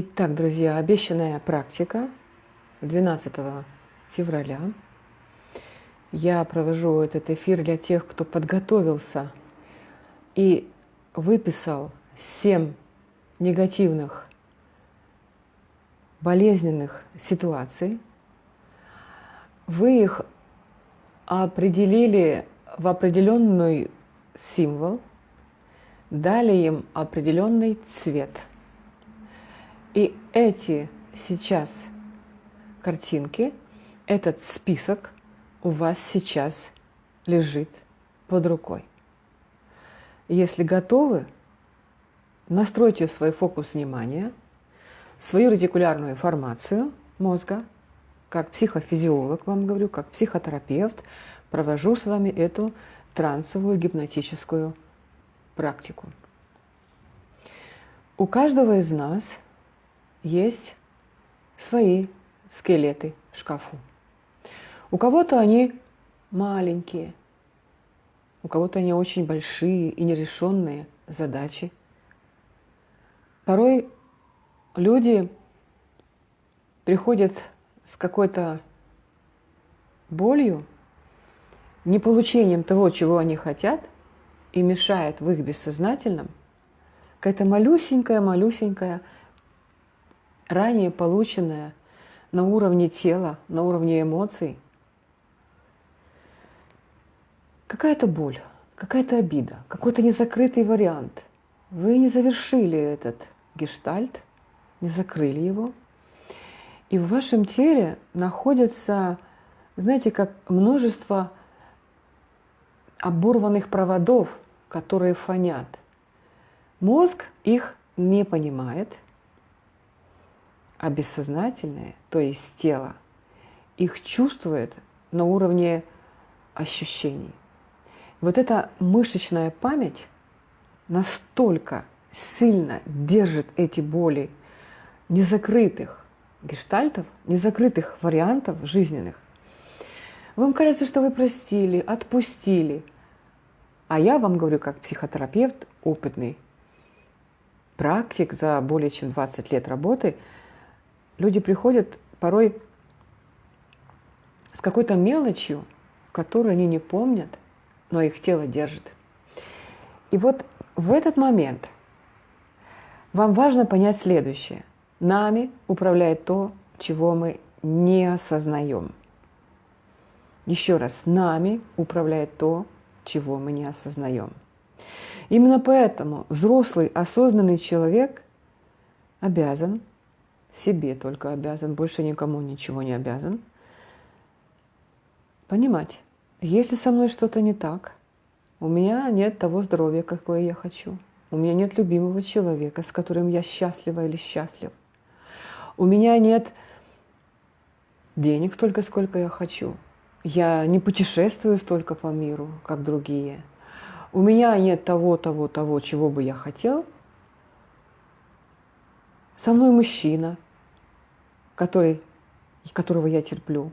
Итак, друзья, обещанная практика 12 февраля. Я провожу этот эфир для тех, кто подготовился и выписал 7 негативных, болезненных ситуаций. Вы их определили в определенный символ, дали им определенный цвет – и эти сейчас картинки, этот список у вас сейчас лежит под рукой. Если готовы, настройте свой фокус внимания, свою ретикулярную формацию мозга, как психофизиолог вам говорю, как психотерапевт, провожу с вами эту трансовую гипнотическую практику. У каждого из нас – есть свои скелеты в шкафу. У кого-то они маленькие, у кого-то они очень большие и нерешенные задачи. Порой люди приходят с какой-то болью, не получением того, чего они хотят, и мешает в их бессознательном какая-то малюсенькая-малюсенькая ранее полученное на уровне тела, на уровне эмоций, какая-то боль, какая-то обида, какой-то незакрытый вариант. Вы не завершили этот гештальт, не закрыли его. И в вашем теле находится, знаете, как множество оборванных проводов, которые фонят. Мозг их не понимает – а бессознательное, то есть тело, их чувствует на уровне ощущений. Вот эта мышечная память настолько сильно держит эти боли незакрытых гештальтов, незакрытых вариантов жизненных. Вам кажется, что вы простили, отпустили. А я вам говорю, как психотерапевт, опытный практик за более чем 20 лет работы – Люди приходят порой с какой-то мелочью, которую они не помнят, но их тело держит. И вот в этот момент вам важно понять следующее. Нами управляет то, чего мы не осознаем. Еще раз, нами управляет то, чего мы не осознаем. Именно поэтому взрослый осознанный человек обязан себе только обязан, больше никому ничего не обязан. Понимать, если со мной что-то не так, у меня нет того здоровья, какое я хочу. У меня нет любимого человека, с которым я счастлива или счастлив. У меня нет денег столько, сколько я хочу. Я не путешествую столько по миру, как другие. У меня нет того, того, того, чего бы я хотел. Со мной мужчина, который, которого я терплю.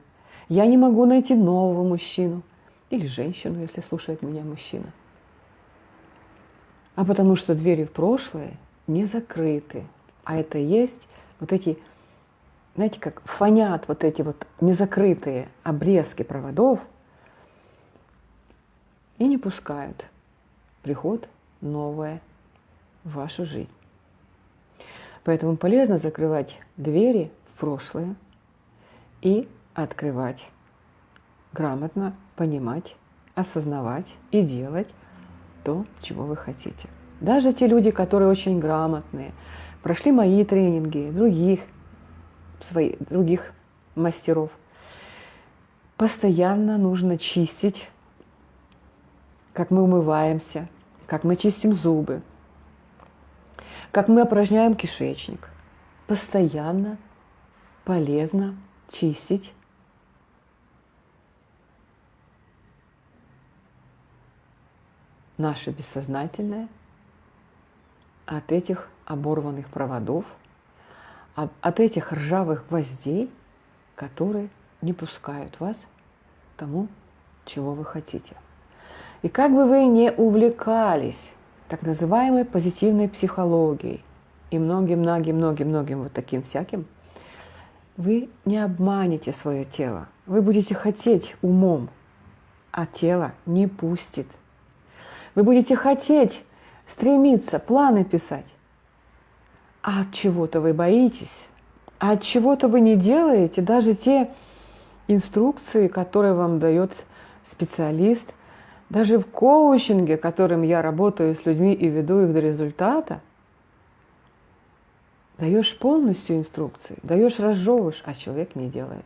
Я не могу найти нового мужчину или женщину, если слушает меня мужчина. А потому что двери в прошлое не закрыты. А это есть вот эти, знаете, как фонят вот эти вот незакрытые обрезки проводов и не пускают приход новое в вашу жизнь. Поэтому полезно закрывать двери прошлое и открывать, грамотно понимать, осознавать и делать то, чего вы хотите. Даже те люди, которые очень грамотные, прошли мои тренинги, других, своих, других мастеров, постоянно нужно чистить, как мы умываемся, как мы чистим зубы, как мы опорожняем кишечник. Постоянно полезно чистить наше бессознательное от этих оборванных проводов, от этих ржавых гвоздей, которые не пускают вас к тому, чего вы хотите. И как бы вы не увлекались так называемой позитивной психологией и многим-многим-многим-многим вот таким всяким, вы не обманете свое тело. Вы будете хотеть умом, а тело не пустит. Вы будете хотеть, стремиться, планы писать. А от чего-то вы боитесь, а от чего-то вы не делаете даже те инструкции, которые вам дает специалист. Даже в коучинге, которым я работаю с людьми и веду их до результата, даешь полностью инструкции, даешь разжевываешь, а человек не делает.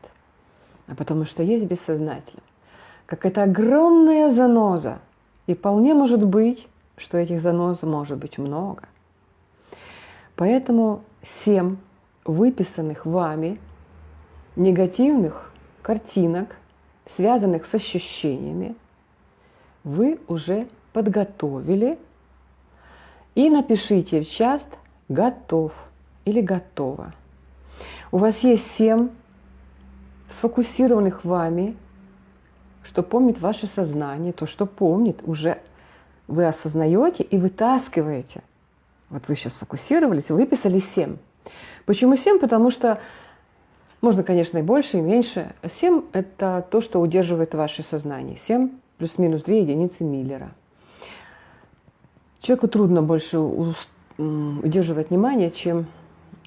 А потому что есть бессознательно. Как это огромная заноза. И вполне может быть, что этих занос может быть много. Поэтому семь выписанных вами негативных картинок, связанных с ощущениями, вы уже подготовили и напишите в чат «готов» или «готово». У вас есть семь сфокусированных вами, что помнит ваше сознание, то, что помнит, уже вы осознаете и вытаскиваете. Вот вы сейчас сфокусировались, выписали семь. Почему семь? Потому что можно, конечно, и больше, и меньше. Семь – это то, что удерживает ваше сознание. Семь плюс-минус две единицы Миллера. Человеку трудно больше удерживать внимание, чем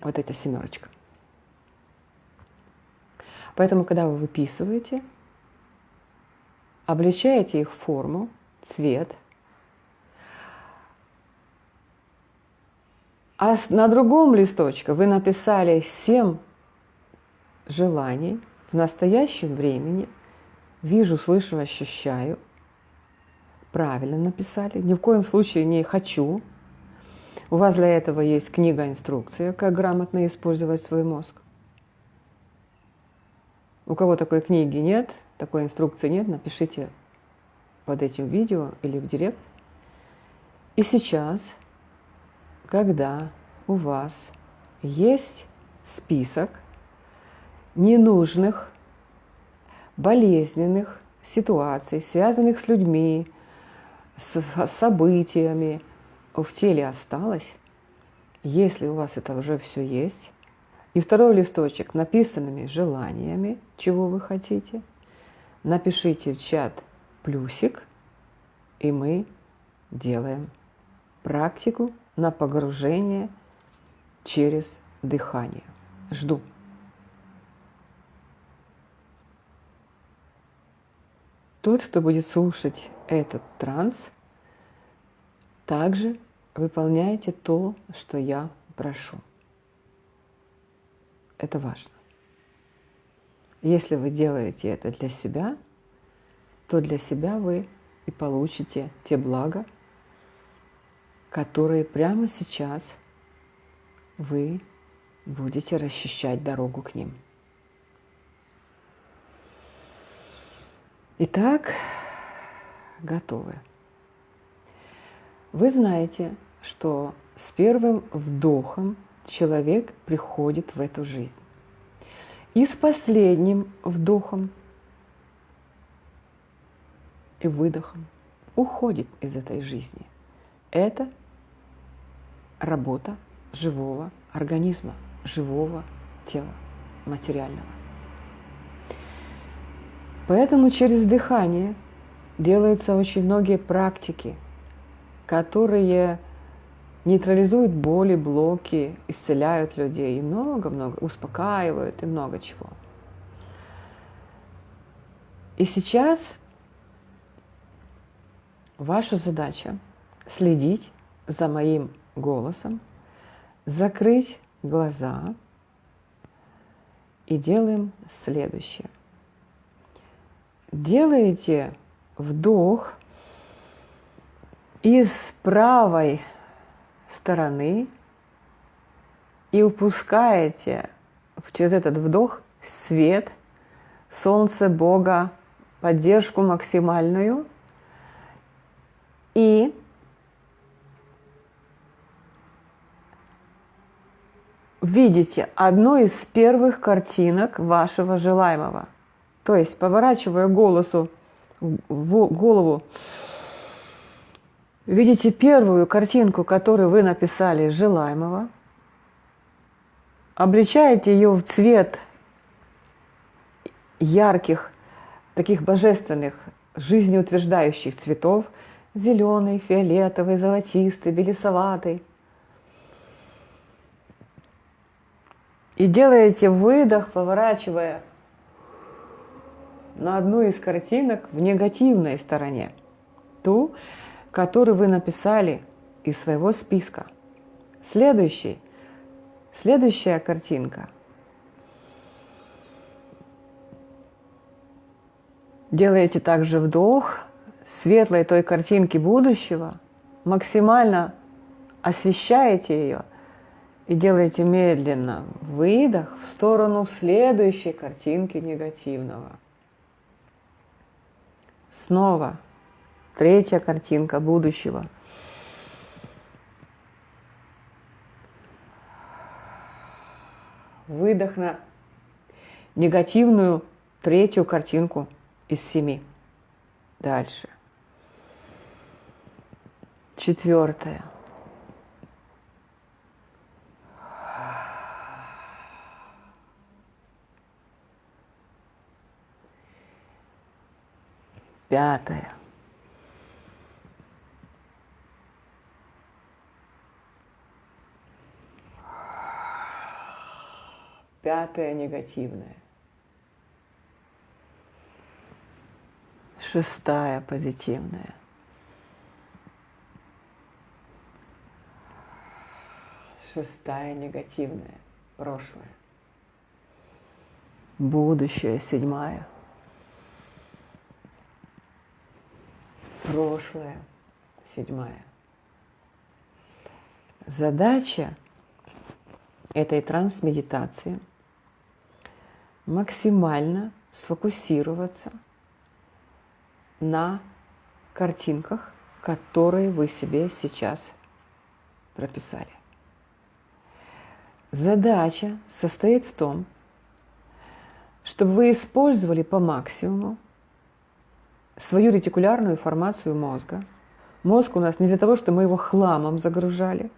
вот эта семерочка. Поэтому, когда вы выписываете, обличаете их форму, цвет, а на другом листочке вы написали семь желаний в настоящем времени, вижу, слышу, ощущаю, правильно написали, ни в коем случае не хочу. У вас для этого есть книга-инструкция, как грамотно использовать свой мозг. У кого такой книги нет, такой инструкции нет, напишите под этим видео или в директ. И сейчас, когда у вас есть список ненужных, болезненных ситуаций, связанных с людьми, с событиями в теле осталось, если у вас это уже все есть, и второй листочек написанными желаниями, чего вы хотите. Напишите в чат плюсик, и мы делаем практику на погружение через дыхание. Жду. Тот, кто будет слушать этот транс, также выполняйте то, что я прошу. Это важно. Если вы делаете это для себя, то для себя вы и получите те блага, которые прямо сейчас вы будете расчищать дорогу к ним. Итак, готовы. Вы знаете, что с первым вдохом человек приходит в эту жизнь. И с последним вдохом и выдохом уходит из этой жизни. Это работа живого организма, живого тела, материального. Поэтому через дыхание делаются очень многие практики, которые нейтрализуют боли, блоки, исцеляют людей и много-много, успокаивают и много чего. И сейчас ваша задача следить за моим голосом, закрыть глаза и делаем следующее. Делаете вдох из правой стороны и упускаете через этот вдох свет, солнце Бога, поддержку максимальную и видите одну из первых картинок вашего желаемого. То есть, поворачивая голосу, голову Видите первую картинку, которую вы написали желаемого, обличаете ее в цвет ярких, таких божественных, жизнеутверждающих цветов, зеленый, фиолетовый, золотистый, белесоватый. И делаете выдох, поворачивая на одну из картинок в негативной стороне, ту, которую вы написали из своего списка. Следующий, следующая картинка. Делаете также вдох светлой той картинки будущего, максимально освещаете ее и делаете медленно выдох в сторону следующей картинки негативного. Снова третья картинка будущего. Выдох на негативную третью картинку из семи. Дальше. Четвертое. Пятое. Пятое негативное. Шестая позитивная. Шестая негативная. Прошлое. Будущее. Седьмая. Прошлое, седьмая. Задача этой трансмедитации максимально сфокусироваться на картинках, которые вы себе сейчас прописали. Задача состоит в том, чтобы вы использовали по максимуму свою ретикулярную формацию мозга. Мозг у нас не для того, чтобы мы его хламом загружали,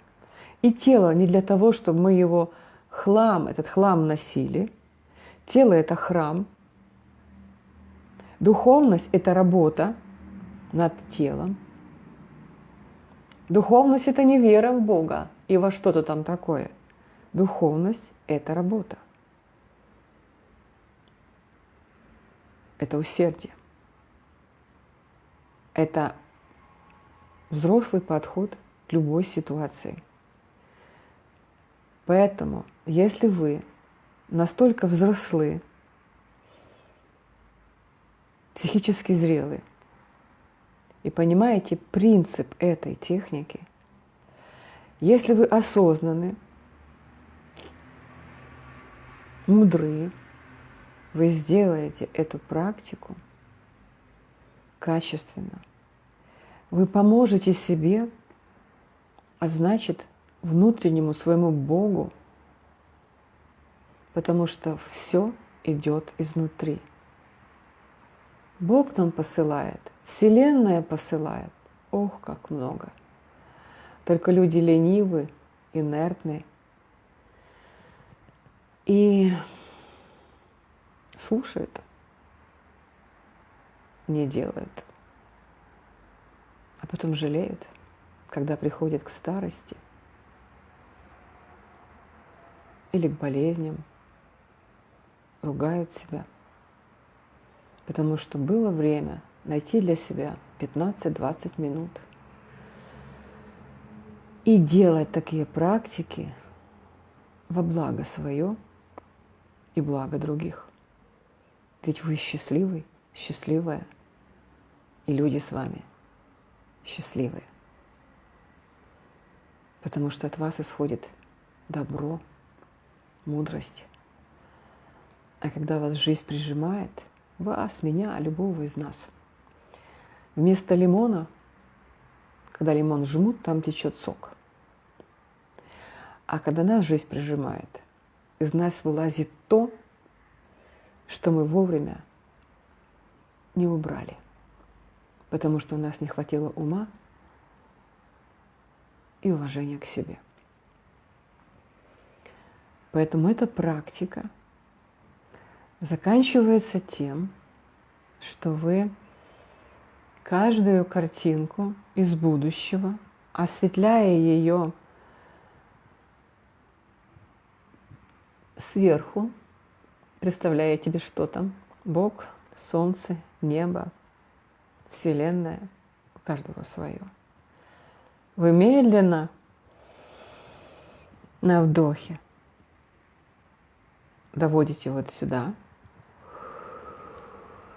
и тело не для того, чтобы мы его хлам, этот хлам носили. Тело – это храм. Духовность – это работа над телом. Духовность – это не вера в Бога и во что-то там такое. Духовность – это работа. Это усердие. Это взрослый подход к любой ситуации. Поэтому, если вы настолько взрослы, психически зрелы и понимаете принцип этой техники, если вы осознаны, мудры, вы сделаете эту практику – качественно. Вы поможете себе, а значит, внутреннему своему Богу, потому что все идет изнутри. Бог нам посылает, Вселенная посылает. Ох, как много. Только люди ленивы, инертны. И слушают не делают. А потом жалеют, когда приходят к старости или к болезням, ругают себя. Потому что было время найти для себя 15-20 минут и делать такие практики во благо свое и благо других. Ведь вы счастливый, счастливая, и люди с вами счастливые. Потому что от вас исходит добро, мудрость. А когда вас жизнь прижимает, вас, меня, любого из нас, вместо лимона, когда лимон жмут, там течет сок. А когда нас жизнь прижимает, из нас вылазит то, что мы вовремя не убрали потому что у нас не хватило ума и уважения к себе. Поэтому эта практика заканчивается тем, что вы каждую картинку из будущего, осветляя ее сверху, представляя тебе, что там, Бог, Солнце, небо, Вселенная, у каждого свое. Вы медленно на вдохе доводите вот сюда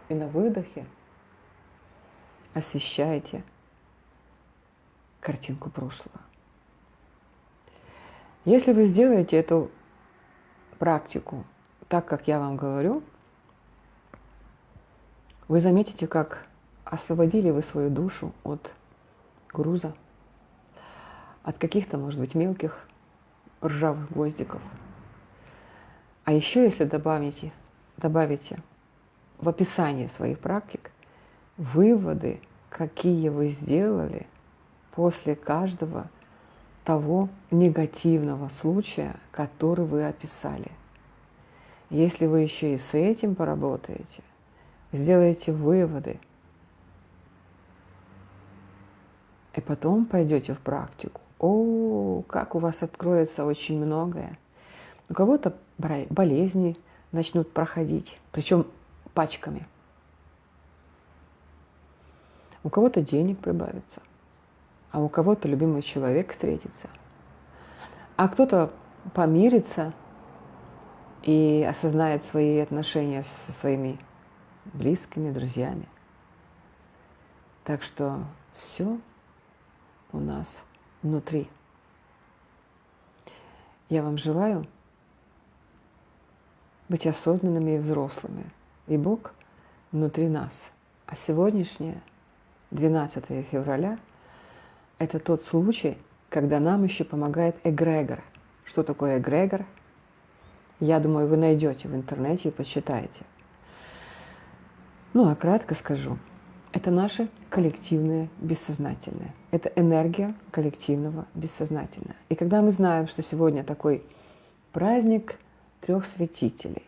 и на выдохе освещаете картинку прошлого. Если вы сделаете эту практику так, как я вам говорю, вы заметите, как освободили вы свою душу от груза, от каких-то, может быть, мелких ржавых гвоздиков. А еще, если добавите, добавите в описание своих практик выводы, какие вы сделали после каждого того негативного случая, который вы описали. Если вы еще и с этим поработаете, сделаете выводы, и потом пойдете в практику, о, как у вас откроется очень многое. У кого-то болезни начнут проходить, причем пачками. У кого-то денег прибавится, а у кого-то любимый человек встретится, а кто-то помирится и осознает свои отношения со своими близкими, друзьями. Так что все у нас внутри. Я вам желаю быть осознанными и взрослыми. И Бог внутри нас. А сегодняшнее, 12 февраля, это тот случай, когда нам еще помогает эгрегор. Что такое эгрегор? Я думаю, вы найдете в интернете и почитаете. Ну, а кратко скажу. Это наше коллективное бессознательное. Это энергия коллективного бессознательного. И когда мы знаем, что сегодня такой праздник трех святителей,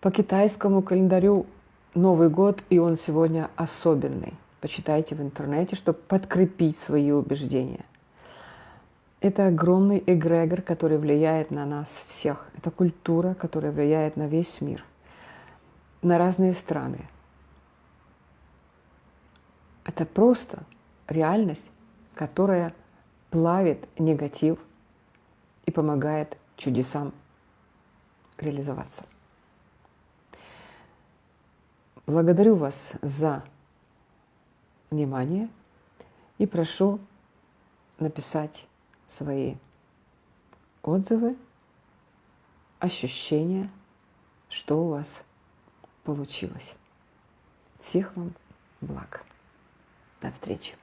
по китайскому календарю Новый год, и он сегодня особенный. Почитайте в интернете, чтобы подкрепить свои убеждения. Это огромный эгрегор, который влияет на нас всех. Это культура, которая влияет на весь мир, на разные страны. Это просто реальность, которая плавит негатив и помогает чудесам реализоваться. Благодарю вас за внимание и прошу написать свои отзывы, ощущения, что у вас получилось. Всех вам благ. До встречи.